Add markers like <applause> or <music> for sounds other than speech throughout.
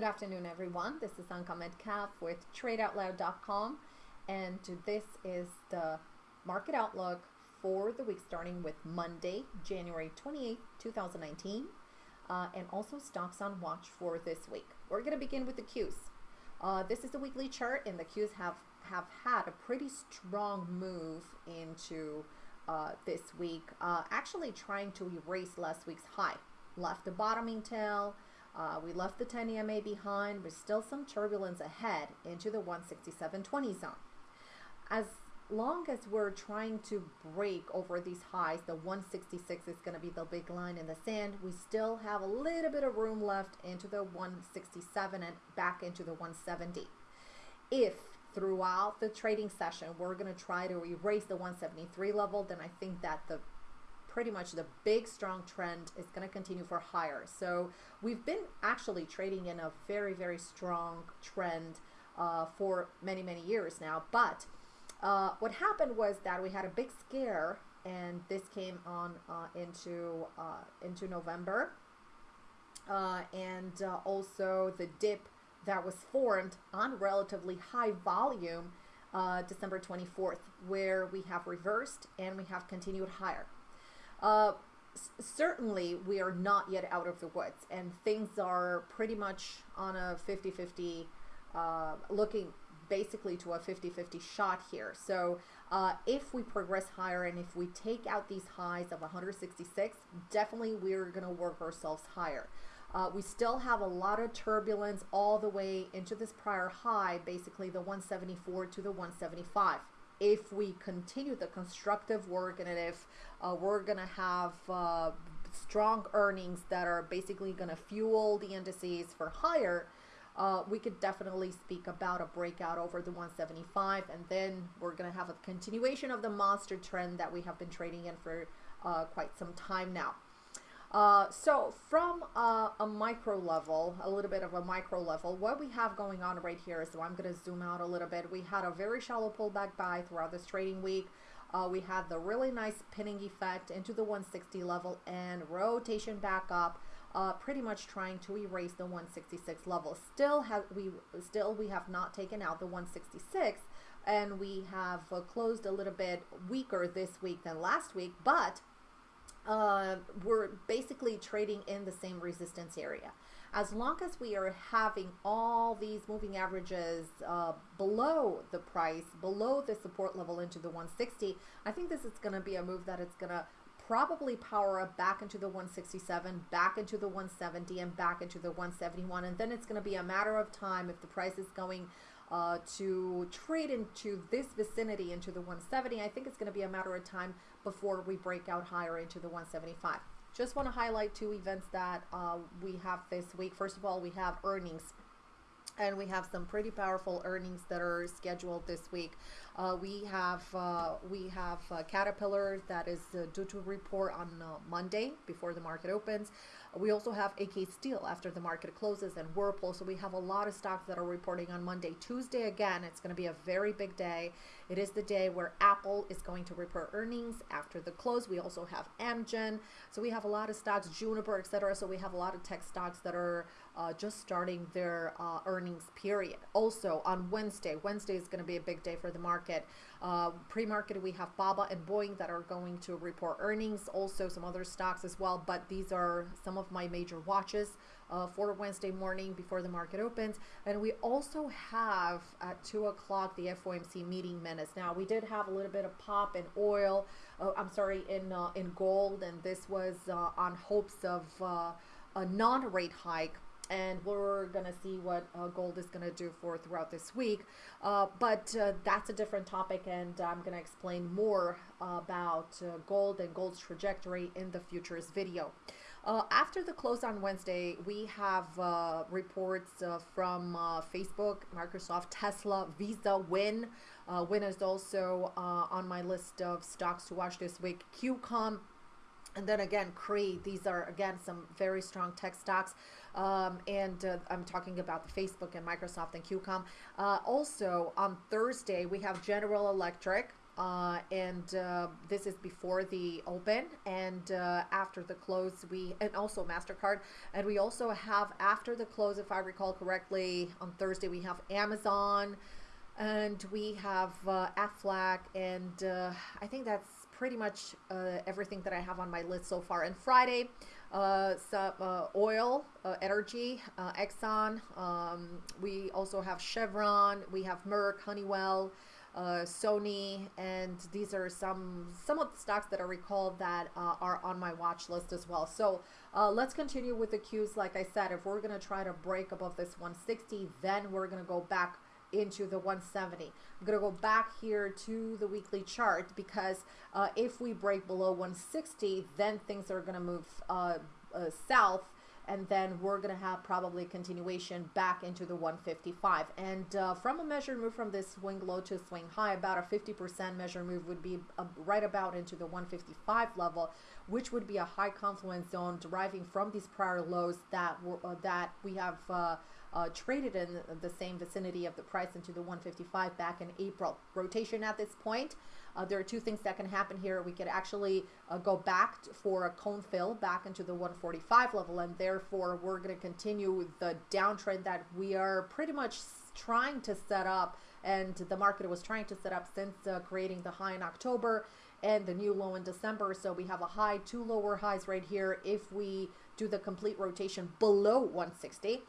Good afternoon, everyone. This is Anka Metcalf with TradeOutloud.com, and this is the market outlook for the week starting with Monday, January 28, 2019, uh, and also stocks on watch for this week. We're going to begin with the Qs. Uh, this is the weekly chart, and the Qs have, have had a pretty strong move into uh, this week, uh, actually trying to erase last week's high. Left a bottoming tail, uh, we left the 10 EMA behind, but still some turbulence ahead into the 167.20 zone. As long as we're trying to break over these highs, the 166 is going to be the big line in the sand. We still have a little bit of room left into the 167 and back into the 170. If throughout the trading session we're going to try to erase the 173 level, then I think that the pretty much the big strong trend is going to continue for higher. So we've been actually trading in a very, very strong trend uh, for many, many years now. But uh, what happened was that we had a big scare and this came on uh, into, uh, into November. Uh, and uh, also the dip that was formed on relatively high volume December 24th, where we have reversed and we have continued higher. Uh, certainly, we are not yet out of the woods, and things are pretty much on a 50 50, uh, looking basically to a 50 50 shot here. So, uh, if we progress higher and if we take out these highs of 166, definitely we're going to work ourselves higher. Uh, we still have a lot of turbulence all the way into this prior high, basically the 174 to the 175 if we continue the constructive work and if uh, we're going to have uh, strong earnings that are basically going to fuel the indices for higher, uh, we could definitely speak about a breakout over the 175 and then we're going to have a continuation of the monster trend that we have been trading in for uh, quite some time now. Uh, so from uh, a micro level, a little bit of a micro level, what we have going on right here so I'm going to zoom out a little bit. We had a very shallow pullback buy throughout this trading week. Uh, we had the really nice pinning effect into the 160 level and rotation back up, uh, pretty much trying to erase the 166 level. Still have we still we have not taken out the 166, and we have uh, closed a little bit weaker this week than last week, but uh, we're basically trading in the same resistance area. As long as we are having all these moving averages uh, below the price, below the support level into the 160, I think this is going to be a move that it's going to probably power up back into the 167, back into the 170, and back into the 171. And then it's going to be a matter of time if the price is going uh, to trade into this vicinity into the 170. I think it's going to be a matter of time before we break out higher into the 175. Just want to highlight two events that uh, we have this week. First of all, we have earnings and we have some pretty powerful earnings that are scheduled this week. Uh, we have uh, we have uh, Caterpillar that is uh, due to report on uh, Monday before the market opens. We also have AK Steel after the market closes and Whirlpool. So we have a lot of stocks that are reporting on Monday. Tuesday again, it's going to be a very big day. It is the day where Apple is going to report earnings after the close. We also have Amgen. So we have a lot of stocks, Juniper, etc. So we have a lot of tech stocks that are uh, just starting their uh, earnings period. Also on Wednesday, Wednesday is going to be a big day for the market. Uh, Pre-market, we have Baba and Boeing that are going to report earnings. Also some other stocks as well, but these are some of my major watches uh, for Wednesday morning before the market opens. And we also have at 2 o'clock the FOMC meeting minutes. Now, we did have a little bit of pop in oil, uh, I'm sorry, in, uh, in gold, and this was uh, on hopes of uh, a non-rate hike and we're gonna see what uh, gold is gonna do for throughout this week. Uh, but uh, that's a different topic, and I'm gonna explain more about uh, gold and gold's trajectory in the futures video. Uh, after the close on Wednesday, we have uh, reports uh, from uh, Facebook, Microsoft, Tesla, Visa, Wynn. Uh, Wynn is also uh, on my list of stocks to watch this week. QCOM, and then again, Cree. These are again some very strong tech stocks. Um, and uh, I'm talking about the Facebook and Microsoft and QCOM. Uh, also on Thursday, we have General Electric. Uh, and uh, this is before the open and uh, after the close we and also mastercard and we also have after the close if i recall correctly on thursday we have amazon and we have uh, aflac and uh, i think that's pretty much uh, everything that i have on my list so far and friday uh, some oil, energy, Exxon. Um, we also have Chevron. We have Merck, Honeywell, uh, Sony, and these are some some of the stocks that I recall that uh, are on my watch list as well. So uh, let's continue with the Qs. Like I said, if we're gonna try to break above this 160, then we're gonna go back into the 170. I'm going to go back here to the weekly chart because uh, if we break below 160, then things are going to move uh, uh, south and then we're going to have probably continuation back into the 155 and uh, from a measure move from this swing low to swing high about a 50% measure move would be uh, right about into the 155 level which would be a high confluence zone deriving from these prior lows that were uh, that we have uh, traded in the same vicinity of the price into the 155 back in April. Rotation at this point, uh, there are two things that can happen here. We could actually uh, go back for a cone fill back into the 145 level, and therefore we're going to continue the downtrend that we are pretty much trying to set up, and the market was trying to set up since uh, creating the high in October and the new low in December. So we have a high, two lower highs right here if we do the complete rotation below 160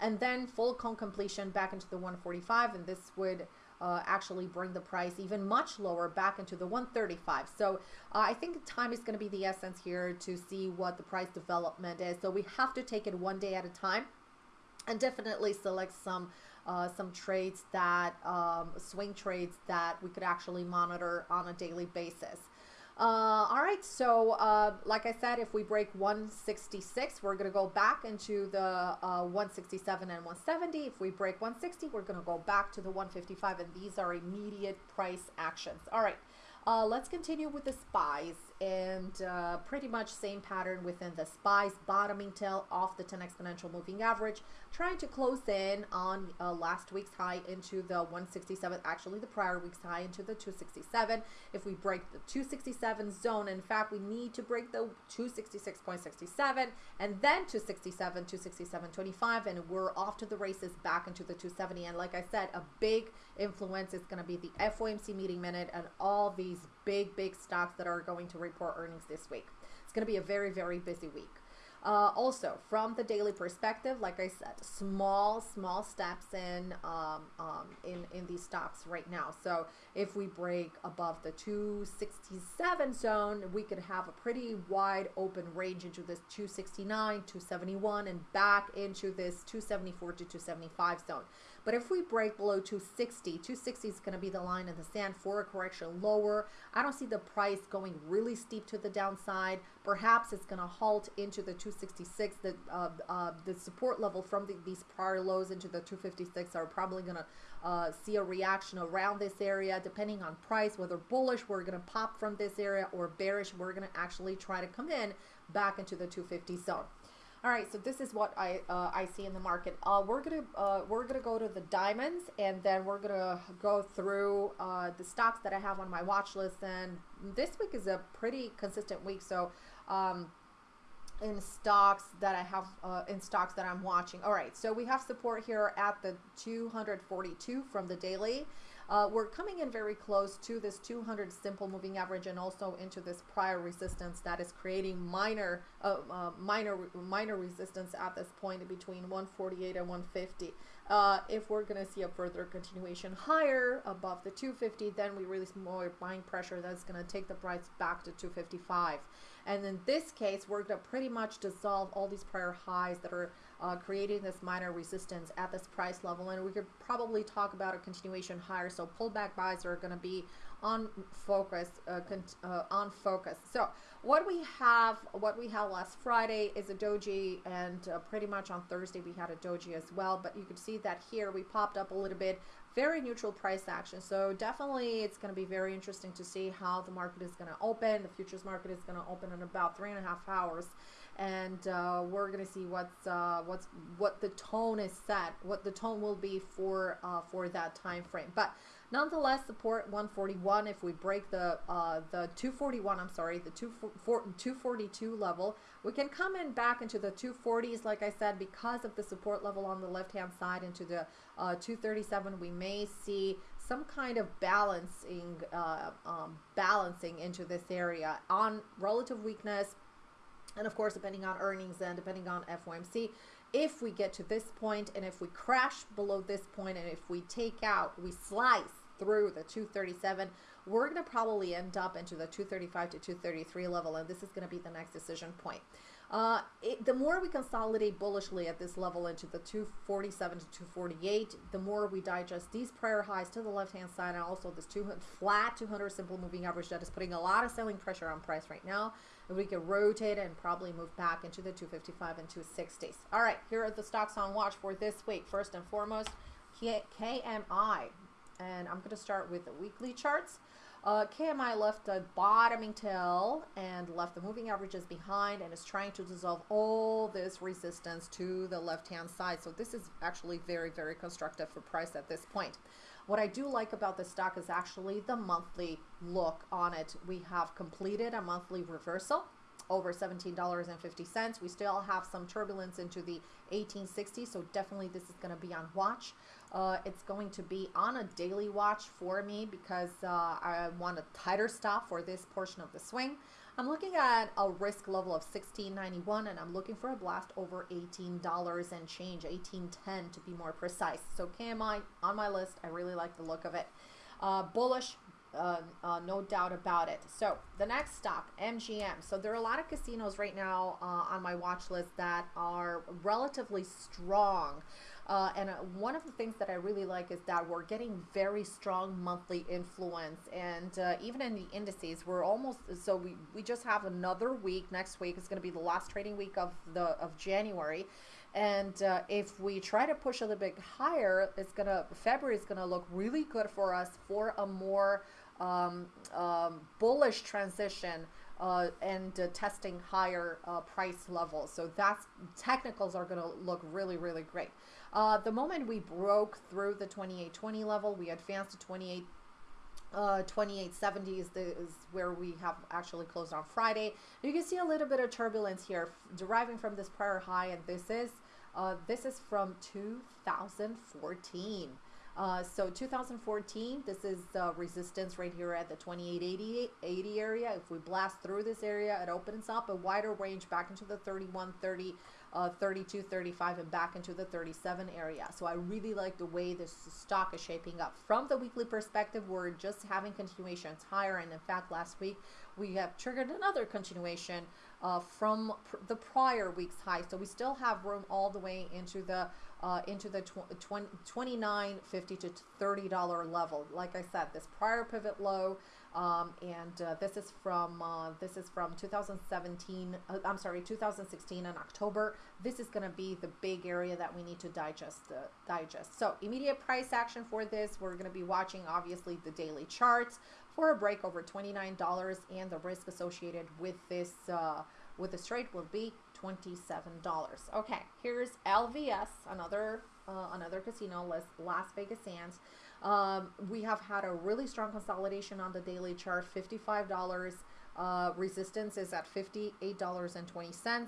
and then full cone completion back into the 145 and this would uh, actually bring the price even much lower back into the 135 so uh, I think time is going to be the essence here to see what the price development is. So we have to take it one day at a time and definitely select some uh, some trades that um, swing trades that we could actually monitor on a daily basis uh, all right, so uh, like I said, if we break 166, we're going to go back into the uh, 167 and 170. If we break 160, we're going to go back to the 155, and these are immediate price actions. All right, uh, let's continue with the spies and uh, pretty much same pattern within the spies bottoming tail off the 10 exponential moving average trying to close in on uh, last week's high into the 167 actually the prior week's high into the 267 if we break the 267 zone in fact we need to break the 266.67 and then 267 267.25 and we're off to the races back into the 270 and like I said a big influence is going to be the FOMC meeting minute and all these big big stocks that are going to report earnings this week. It's going to be a very, very busy week. Uh, also, from the daily perspective, like I said, small, small steps in um, um, in in these stocks right now. So if we break above the 267 zone, we could have a pretty wide open range into this 269, 271, and back into this 274 to 275 zone. But if we break below 260, 260 is going to be the line in the sand for a correction lower. I don't see the price going really steep to the downside. Perhaps it's going to halt into the 266. The uh, uh, the support level from the, these prior lows into the 256 are probably going to uh, see a reaction around this area depending on price. Whether bullish, we're going to pop from this area, or bearish, we're going to actually try to come in back into the 250 zone. All right, so this is what I uh, I see in the market. Uh, we're gonna uh, we're gonna go to the diamonds, and then we're gonna go through uh, the stocks that I have on my watch list. And this week is a pretty consistent week. So, um, in stocks that I have uh, in stocks that I'm watching. All right, so we have support here at the 242 from the daily. Uh, we're coming in very close to this 200 simple moving average and also into this prior resistance that is creating minor uh, uh, minor minor resistance at this point between 148 and 150. Uh, if we're going to see a further continuation higher above the 250, then we release more buying pressure that's going to take the price back to 255. And in this case, we're going to pretty much dissolve all these prior highs that are uh, creating this minor resistance at this price level. And we could probably talk about a continuation higher. So pullback buys are going to be on focus, uh, uh, on focus. So what we have, what we had last Friday is a doji, and uh, pretty much on Thursday we had a doji as well. But you could see that here we popped up a little bit, very neutral price action. So definitely it's going to be very interesting to see how the market is going to open. The futures market is going to open in about three and a half hours and uh, we're gonna see what's uh, what's what the tone is set, what the tone will be for uh, for that time frame. But Nonetheless, support 141. If we break the uh, the 241, I'm sorry, the 242 level, we can come in back into the 240s, like I said, because of the support level on the left-hand side into the uh, 237. We may see some kind of balancing, uh, um, balancing into this area on relative weakness, and of course, depending on earnings and depending on FOMC if we get to this point and if we crash below this point and if we take out, we slice through the 237, we're going to probably end up into the 235 to 233 level and this is going to be the next decision point. Uh, it, the more we consolidate bullishly at this level into the 247 to 248, the more we digest these prior highs to the left-hand side and also this 200, flat 200 simple moving average that is putting a lot of selling pressure on price right now. And we can rotate and probably move back into the 255 and 260s. All right, here are the stocks on watch for this week. First and foremost, KMI. And I'm going to start with the weekly charts. Uh, KMI left a bottoming tail and left the moving averages behind and is trying to dissolve all this resistance to the left-hand side. So this is actually very, very constructive for price at this point. What I do like about the stock is actually the monthly look on it. We have completed a monthly reversal over $17.50. We still have some turbulence into the 1860, so definitely this is going to be on watch. Uh, it's going to be on a daily watch for me because uh, I want a tighter stop for this portion of the swing. I'm looking at a risk level of 16.91 and I'm looking for a blast over $18 and change, 18.10 to be more precise. So KMI on my list. I really like the look of it. Uh, bullish, uh, uh, no doubt about it. So the next stock, MGM. So there are a lot of casinos right now uh, on my watch list that are relatively strong. Uh, and uh, one of the things that I really like is that we're getting very strong monthly influence. And uh, even in the indices, we're almost, so we, we just have another week. Next week is going to be the last trading week of, the, of January. And uh, if we try to push a little bit higher, it's going to, February is going to look really good for us for a more um, um, bullish transition uh, and uh, testing higher uh, price levels. So that's technicals are going to look really, really great. Uh, the moment we broke through the 2820 level, we advanced to 28 uh, 2870 is, the, is where we have actually closed on Friday. You can see a little bit of turbulence here deriving from this prior high, and this is uh, this is from 2014. Uh, so 2014, this is uh, resistance right here at the 2880 80 area. If we blast through this area, it opens up a wider range back into the 3130 uh, 32, 35, and back into the 37 area. So I really like the way this stock is shaping up. From the weekly perspective, we're just having continuations higher. And in fact, last week we have triggered another continuation uh, from pr the prior week's high. So we still have room all the way into the uh, into the tw 20, 29 50 to 30 dollar level. Like i said this prior pivot low um, and uh, this is from uh, this is from 2017 uh, i'm sorry 2016 in october. This is going to be the big area that we need to digest uh, digest. So immediate price action for this we're going to be watching obviously the daily charts for a break over $29 and the risk associated with this uh, with the trade will be $27. Okay, here's LVS, another uh, another casino, Las Vegas Sands. Um, we have had a really strong consolidation on the daily chart, $55. Uh, resistance is at $58.20.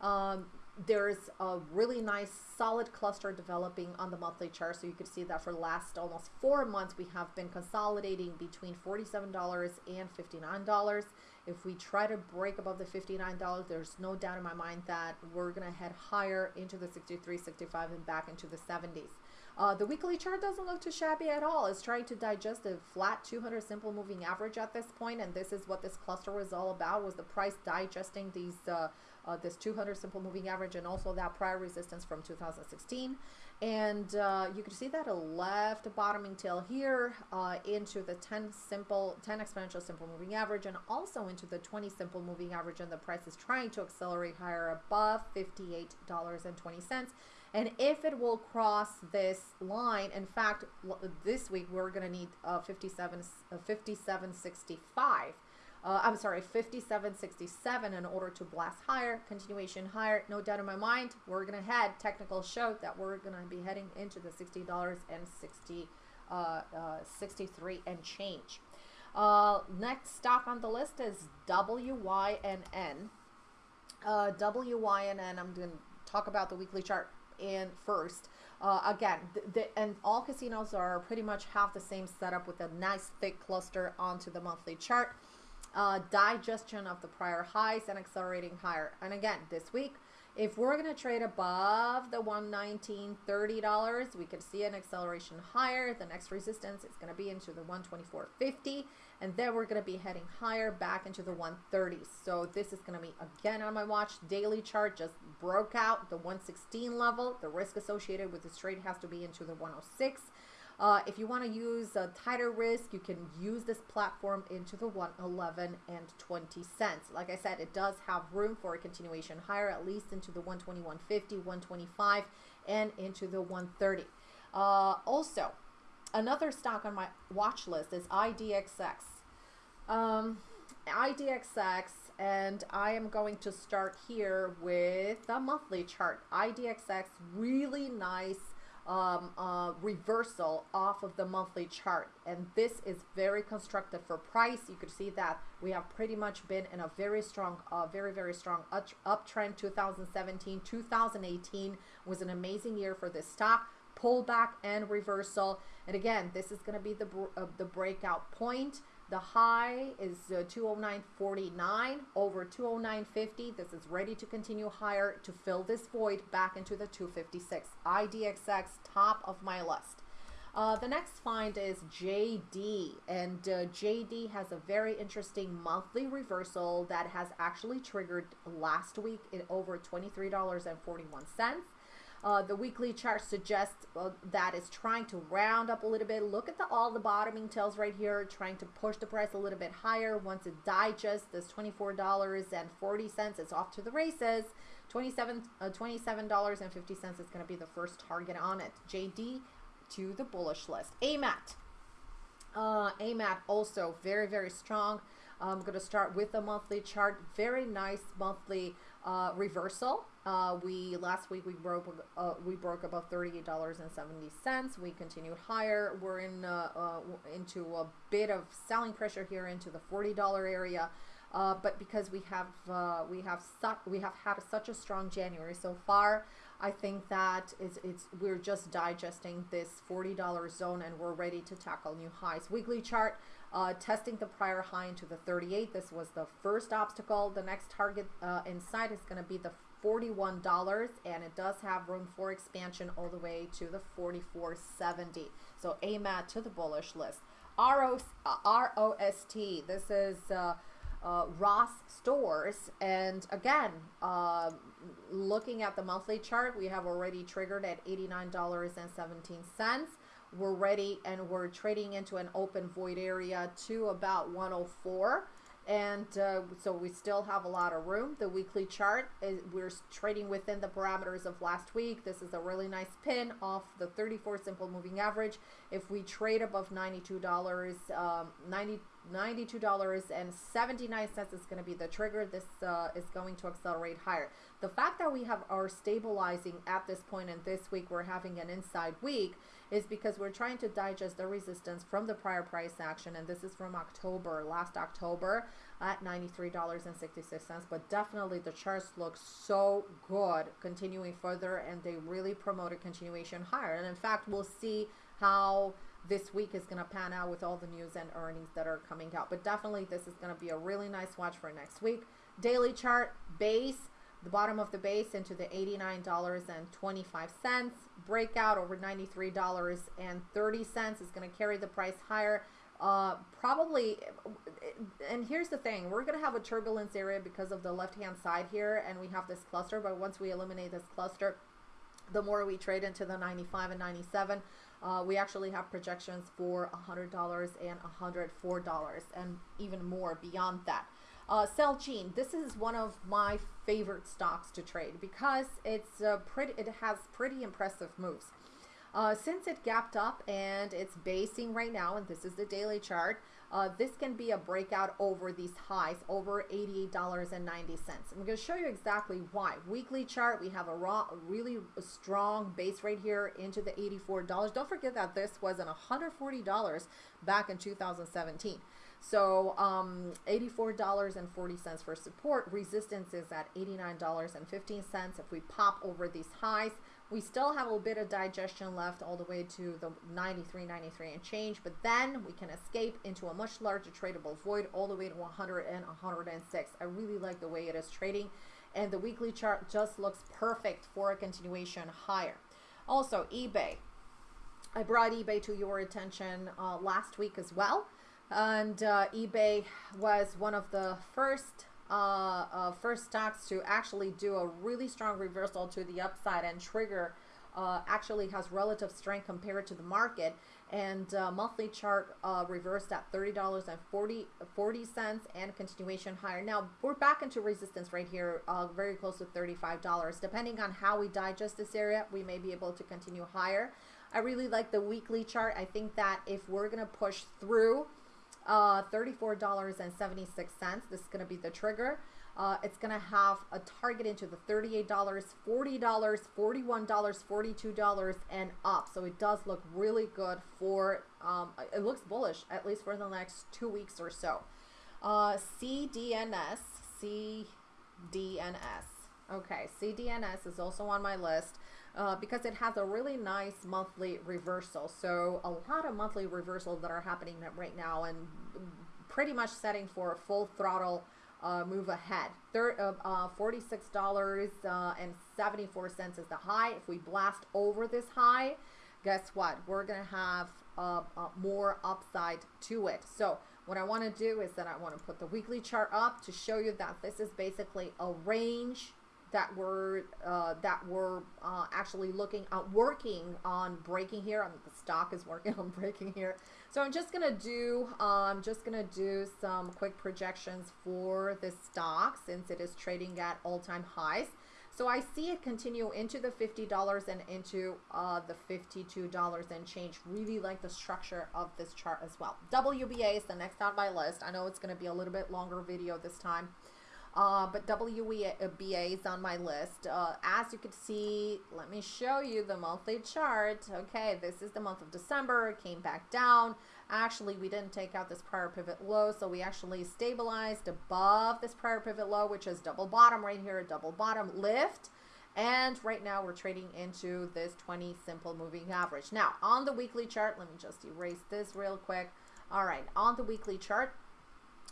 Um, there's a really nice solid cluster developing on the monthly chart so you can see that for the last almost four months we have been consolidating between $47 and $59 if we try to break above the $59 there's no doubt in my mind that we're gonna head higher into the 63 65 and back into the 70s uh, the weekly chart doesn't look too shabby at all. It's trying to digest a flat 200 simple moving average at this point, and this is what this cluster was all about, was the price digesting these uh, uh, this 200 simple moving average and also that prior resistance from 2016. And uh, you can see that a left bottoming tail here uh, into the 10 simple, 10 exponential simple moving average and also into the 20 simple moving average and the price is trying to accelerate higher above $58.20. And if it will cross this line, in fact, this week we're going to need uh, 57, uh, 57.65 uh, I'm sorry, 57.67 in order to blast higher, continuation higher. No doubt in my mind, we're going to head, technical show that we're going to be heading into the $60 and 60 uh, uh, 63 and change. Uh, next stock on the list is WYNN. Uh, WYNN, I'm going to talk about the weekly chart in first. Uh, again, the, and all casinos are pretty much have the same setup with a nice thick cluster onto the monthly chart. Uh, digestion of the prior highs and accelerating higher. And again, this week, if we're going to trade above the 119 $30, we could see an acceleration higher. The next resistance is going to be into the 124.50 and then we're going to be heading higher back into the 130s. So this is going to be again on my watch. Daily chart just broke out the 116 level. The risk associated with this trade has to be into the 106. Uh, if you want to use a tighter risk, you can use this platform into the 111 and 20 cents. Like I said, it does have room for a continuation higher, at least into the 121.50, 125, and into the 130. Uh, also, another stock on my watch list is IDXX. Um, IDXX, and I am going to start here with the monthly chart. IDXX, really nice um, uh, reversal off of the monthly chart. And this is very constructive for price. You could see that we have pretty much been in a very strong, uh, very, very strong uptrend. 2017, 2018 was an amazing year for this stock. Pullback and reversal. And again, this is going to be the, uh, the breakout point. The high is uh, 209.49 over 209.50. This is ready to continue higher to fill this void back into the 256. IDXX, top of my list. Uh, the next find is JD, and uh, JD has a very interesting monthly reversal that has actually triggered last week at over $23.41. Uh, the weekly chart suggests uh, that it's trying to round up a little bit. Look at the, all the bottoming tails right here, trying to push the price a little bit higher. Once it digests this $24.40, it's off to the races. 27 uh, $27.50 is going to be the first target on it. JD to the bullish list. AMAT. Uh, AMAT also very, very strong. I'm going to start with the monthly chart. Very nice monthly uh, reversal. Uh, we last week we broke uh, we broke above thirty eight dollars and seventy cents. We continued higher. We're in uh, uh, into a bit of selling pressure here into the forty dollar area. Uh, but because we have we have su- we have had such a strong January so far, I think that it's, it's we're just digesting this forty dollar zone and we're ready to tackle new highs. Weekly chart uh, testing the prior high into the 38. This was the first obstacle. The next target uh, inside is going to be the $41 and it does have room for expansion all the way to the 44.70. So AMAT to the bullish list. ROS, uh, ROST, this is uh, uh, Ross Stores. And again, uh, looking at the monthly chart, we have already triggered at $89.17. We're ready and we're trading into an open void area to about 104 and uh, so we still have a lot of room. The weekly chart is we're trading within the parameters of last week. This is a really nice pin off the 34 simple moving average. If we trade above $92, um, 90 $92.79 is going to be the trigger. This uh, is going to accelerate higher. The fact that we have are stabilizing at this point and this week we're having an inside week is because we're trying to digest the resistance from the prior price action and this is from October, last October at $93.66 but definitely the charts look so good continuing further and they really promote a continuation higher and in fact we'll see how this week is going to pan out with all the news and earnings that are coming out. But definitely, this is going to be a really nice watch for next week. Daily chart base, the bottom of the base into the $89.25. Breakout over $93.30 is going to carry the price higher. Uh, probably, and here's the thing we're going to have a turbulence area because of the left hand side here, and we have this cluster. But once we eliminate this cluster, the more we trade into the 95 and 97, uh, we actually have projections for $100 and $104 and even more beyond that. Uh, Celgene, this is one of my favorite stocks to trade because it's uh, pretty. It has pretty impressive moves. Uh, since it gapped up and it's basing right now, and this is the daily chart, uh, this can be a breakout over these highs, over $88.90. I'm going to show you exactly why. Weekly chart, we have a raw, really strong base right here into the $84. Don't forget that this was an $140 back in 2017. So um, $84.40 for support. Resistance is at $89.15. If we pop over these highs, we still have a little bit of digestion left all the way to the 93, 93 and change, but then we can escape into a much larger tradable void all the way to 100 and 106. I really like the way it is trading and the weekly chart just looks perfect for a continuation higher. Also, eBay. I brought eBay to your attention uh, last week as well. And uh, eBay was one of the first uh, uh, first stocks to actually do a really strong reversal to the upside and trigger uh, actually has relative strength compared to the market. And uh, monthly chart uh, reversed at $30.40 40 cents and continuation higher. Now we're back into resistance right here uh, very close to $35 depending on how we digest this area we may be able to continue higher. I really like the weekly chart. I think that if we're gonna push through uh, $34.76. This is going to be the trigger. Uh, it's going to have a target into the $38, $40, $41, $42 and up. So it does look really good for, um, it looks bullish, at least for the next two weeks or so. Uh, CDNS, CDNS. Okay, CDNS is also on my list uh, because it has a really nice monthly reversal. So a lot of monthly reversals that are happening right now and pretty much setting for a full throttle uh, move ahead. Third, uh, uh, $46.74 is the high. If we blast over this high, guess what? We're going to have uh, uh, more upside to it. So what I want to do is that I want to put the weekly chart up to show you that this is basically a range that were uh, that were uh, actually looking at working on breaking here. The stock is working <laughs> on breaking here. So I'm just gonna do I'm um, just gonna do some quick projections for this stock since it is trading at all-time highs. So I see it continue into the $50 and into uh, the $52 and change. Really like the structure of this chart as well. WBA is the next on my list. I know it's going to be a little bit longer video this time. Uh, but WBA is on my list. Uh, as you can see, let me show you the monthly chart. Okay, this is the month of December. It came back down. Actually, we didn't take out this prior pivot low, so we actually stabilized above this prior pivot low, which is double bottom right here, a double bottom lift. And right now we're trading into this 20 simple moving average. Now, on the weekly chart, let me just erase this real quick. All right, on the weekly chart,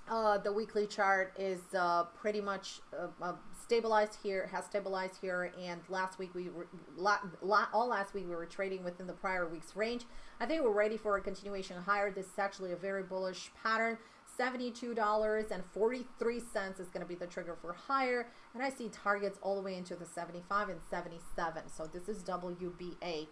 uh, the weekly chart is uh, pretty much uh, uh stabilized here, has stabilized here, and last week we were, la, la, all last week we were trading within the prior week's range. I think we're ready for a continuation higher. This is actually a very bullish pattern. $72.43 is going to be the trigger for higher, and I see targets all the way into the 75 and 77. So this is WBA.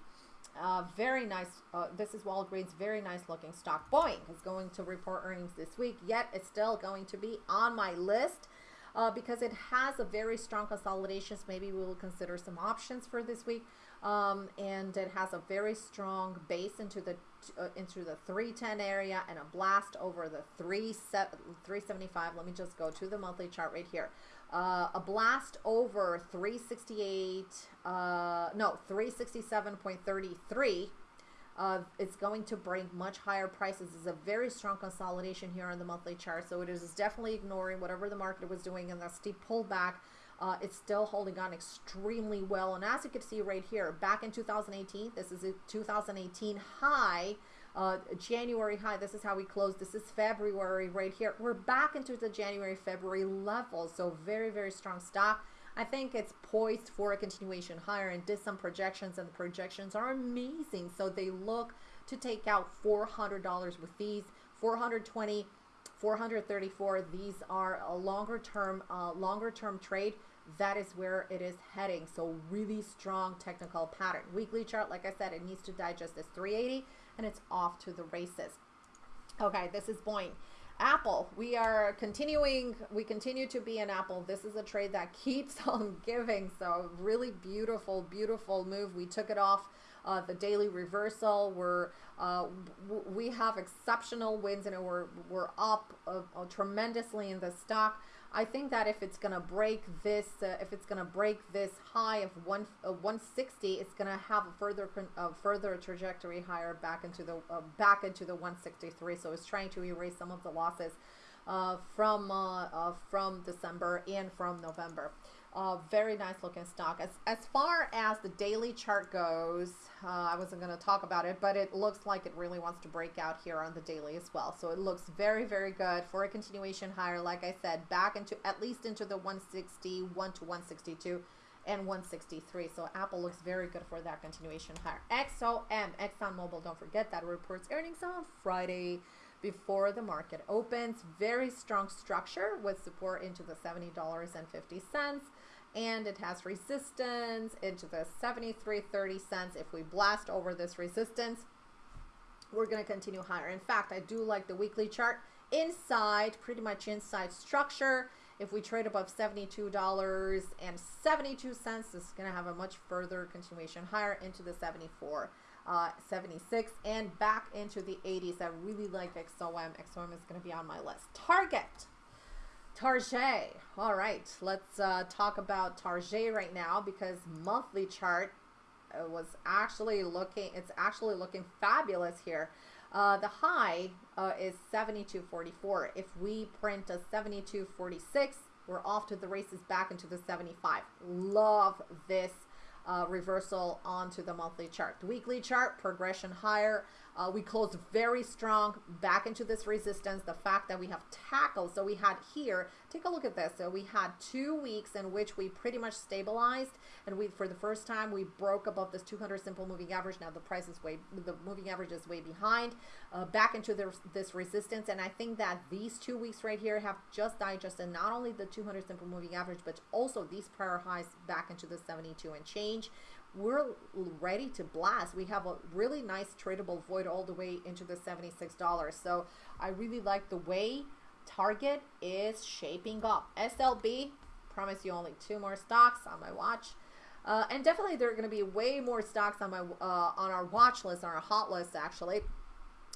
Uh, very nice. Uh, this is Walgreens. Very nice looking stock. Boeing is going to report earnings this week, yet it's still going to be on my list uh, because it has a very strong consolidation. So maybe we will consider some options for this week. Um, and it has a very strong base into the uh, into the 310 area and a blast over the 3 375. Let me just go to the monthly chart right here. Uh, a blast over 368, uh, no, 367.33 uh, it's going to bring much higher prices. It's a very strong consolidation here on the monthly chart. So it is definitely ignoring whatever the market was doing in that steep pullback. Uh, it's still holding on extremely well. And as you can see right here, back in 2018, this is a 2018 high, uh, January high. This is how we closed. This is February right here. We're back into the January, February level. So very, very strong stock. I think it's poised for a continuation higher and did some projections and the projections are amazing. So they look to take out $400 with these 420 434 these are a longer term uh, longer term trade that is where it is heading so really strong technical pattern weekly chart like I said it needs to digest this 380 and it's off to the races okay this is Boeing Apple, we are continuing, we continue to be in Apple. This is a trade that keeps <laughs> on giving. So really beautiful, beautiful move. We took it off uh, the daily reversal. We're uh, we have exceptional wins and we're we're up uh, tremendously in the stock. I think that if it's gonna break this, uh, if it's gonna break this high of one uh, 160, it's gonna have a further uh, further trajectory higher back into the uh, back into the 163. So it's trying to erase some of the losses uh, from uh, from December and from November. Uh, very nice looking stock. As, as far as the daily chart goes, uh, I wasn't going to talk about it, but it looks like it really wants to break out here on the daily as well. So it looks very, very good for a continuation higher. Like I said, back into at least into the 161 to 162 and 163. So Apple looks very good for that continuation higher. XOM, ExxonMobil, don't forget that reports earnings on Friday before the market opens. Very strong structure with support into the $70.50 and it has resistance into the 73.30 cents. If we blast over this resistance, we're going to continue higher. In fact, I do like the weekly chart inside, pretty much inside structure. If we trade above $72.72, this is going to have a much further continuation higher into the 74 uh, 76 and back into the 80s. I really like XOM. XOM is going to be on my list. Target. Target. All right, let's uh, talk about Target right now because monthly chart uh, was actually looking, it's actually looking fabulous here. Uh, the high uh, is 72.44. If we print a 72.46, we're off to the races back into the 75. Love this uh, reversal onto the monthly chart. The weekly chart, progression higher. Uh, we closed very strong back into this resistance. The fact that we have tackled, so we had here, take a look at this. So we had two weeks in which we pretty much stabilized, and we, for the first time, we broke above this 200 simple moving average. Now the price is way, the moving average is way behind, uh, back into the, this resistance. And I think that these two weeks right here have just digested not only the 200 simple moving average, but also these prior highs back into the 72 and change we're ready to blast. We have a really nice tradable void all the way into the $76. So I really like the way Target is shaping up. SLB, promise you only two more stocks on my watch. Uh, and definitely there are going to be way more stocks on my uh, on our watch list, on our hot list actually,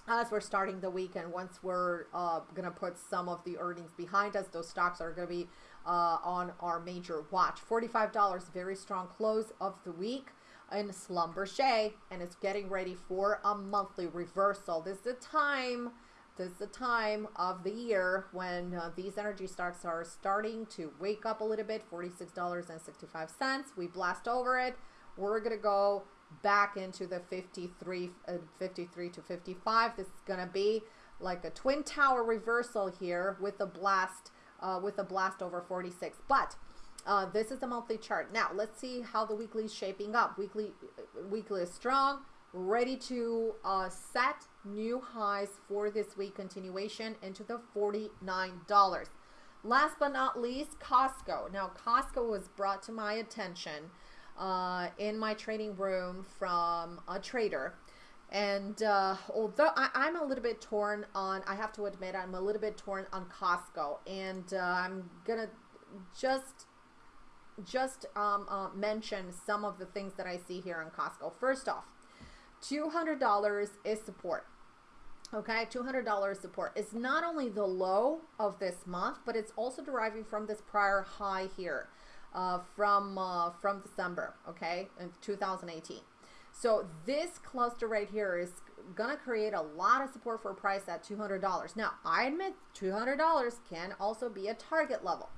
as we're starting the week. And once we're uh, going to put some of the earnings behind us, those stocks are going to be uh, on our major watch. $45, very strong close of the week in Schlumberger, and it's getting ready for a monthly reversal. This is the time, this is the time of the year when uh, these energy stocks are starting to wake up a little bit. $46.65. We blast over it. We're to go back into the 53, uh, 53 to 55. This is to be like a twin tower reversal here with a blast uh, with a blast over 46. But uh, this is the monthly chart. Now let's see how the weekly is shaping up. Weekly, weekly is strong, ready to uh, set new highs for this week continuation into the $49. Last but not least, Costco. Now Costco was brought to my attention uh, in my trading room from a trader and uh, although I, am a little bit torn on, I have to admit, I'm a little bit torn on Costco. And uh, I'm going to just just um, uh, mention some of the things that I see here in Costco. First off, $200 is support. Okay, $200 support is not only the low of this month, but it's also deriving from this prior high here uh, from uh, from December, okay, in 2018. So this cluster right here is to create a lot of support for a price at $200. Now, I admit $200 can also be a target level.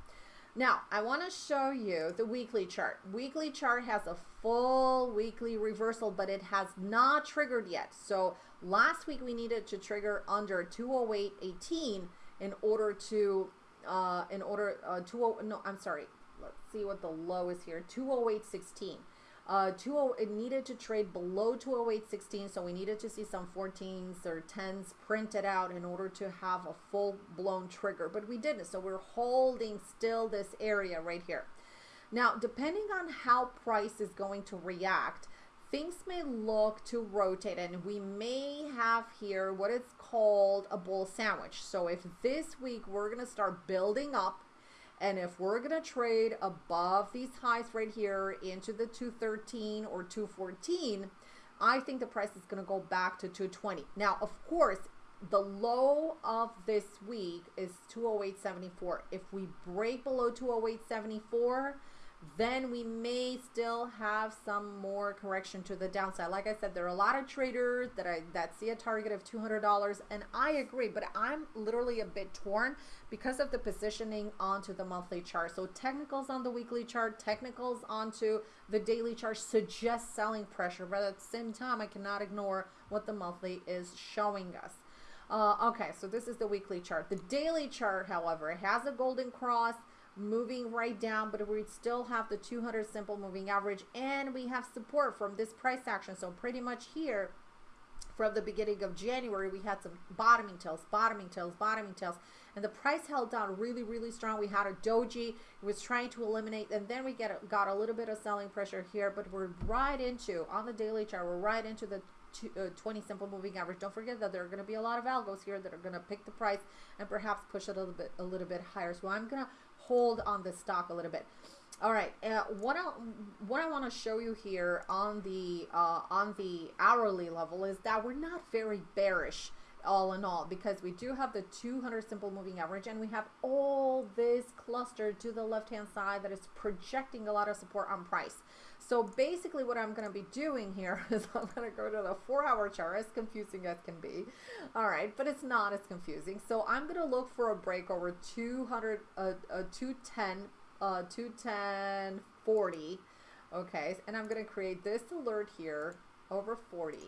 Now, I want to show you the weekly chart. Weekly chart has a full weekly reversal, but it has not triggered yet. So last week we needed to trigger under 208.18 in order to, uh, in order, uh, 20, no, I'm sorry. Let's see what the low is here. 208.16. Uh, 20, it needed to trade below 208.16, so we needed to see some 14s or 10s printed out in order to have a full-blown trigger, but we didn't, so we're holding still this area right here. Now, depending on how price is going to react, things may look to rotate and we may have here what is called a bull sandwich. So if this week we're going to start building up and if we're going to trade above these highs right here into the 213 or 214, I think the price is going to go back to 220. Now, of course, the low of this week is 208.74. If we break below 208.74, then we may still have some more correction to the downside. Like I said, there are a lot of traders that I that see a target of $200 and I agree, but I'm literally a bit torn because of the positioning onto the monthly chart. So technicals on the weekly chart, technicals onto the daily chart suggest selling pressure, but at the same time, I cannot ignore what the monthly is showing us. Uh, okay, so this is the weekly chart. The daily chart, however, has a golden cross moving right down, but we still have the 200 simple moving average and we have support from this price action. So pretty much here from the beginning of January, we had some bottoming tails, bottoming tails, bottoming tails, and the price held down really, really strong. We had a doji, it was trying to eliminate, and then we get got a little bit of selling pressure here, but we're right into, on the daily chart, we're right into the uh, 20 simple moving average. Don't forget that there are going to be a lot of algos here that are going to pick the price and perhaps push it a little bit, a little bit higher. So I'm going to hold on the stock a little bit. All right, uh, what I what I want to show you here on the uh, on the hourly level is that we're not very bearish all in all because we do have the 200 simple moving average and we have all this cluster to the left hand side that is projecting a lot of support on price. So basically what I'm going to be doing here <laughs> is I'm going to go to the four hour chart as confusing as can be. All right, but it's not as confusing. So I'm going to look for a break over 200, uh, uh, 210, uh, 210, 40. Okay, and I'm going to create this alert here over 40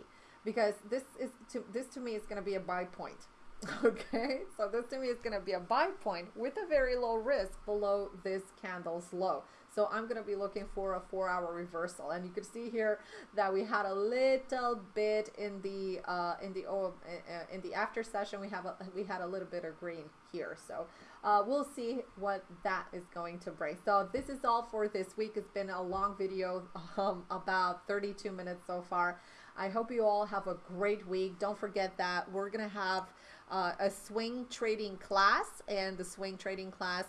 because this is to, this to me is going to be a buy point. <laughs> Okay, so this to me is going to be a buy point with a very low risk below this candle's low. So I'm going to be looking for a four hour reversal. And you can see here that we had a little bit in the, uh, in the, oh, uh, in the after session, we have, a, we had a little bit of green here. So uh, we'll see what that is going to bring. So this is all for this week. It's been a long video, um, about 32 minutes so far. I hope you all have a great week. Don't forget that we're going to have uh, a swing trading class and the swing trading class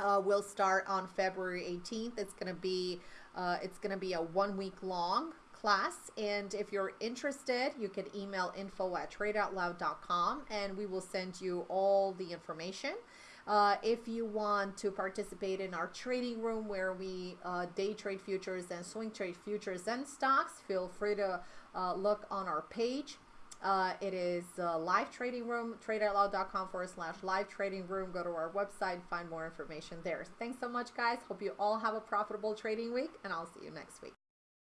uh, will start on February 18th. It's going to be uh, it's going to be a one week long class and if you're interested you can email info at tradeoutloud.com and we will send you all the information uh, if you want to participate in our trading room where we uh, day trade futures and swing trade futures and stocks feel free to uh, look on our page uh, it is uh, live trading room, tradeoutloud.com forward slash live trading room. Go to our website, and find more information there. Thanks so much, guys. Hope you all have a profitable trading week, and I'll see you next week.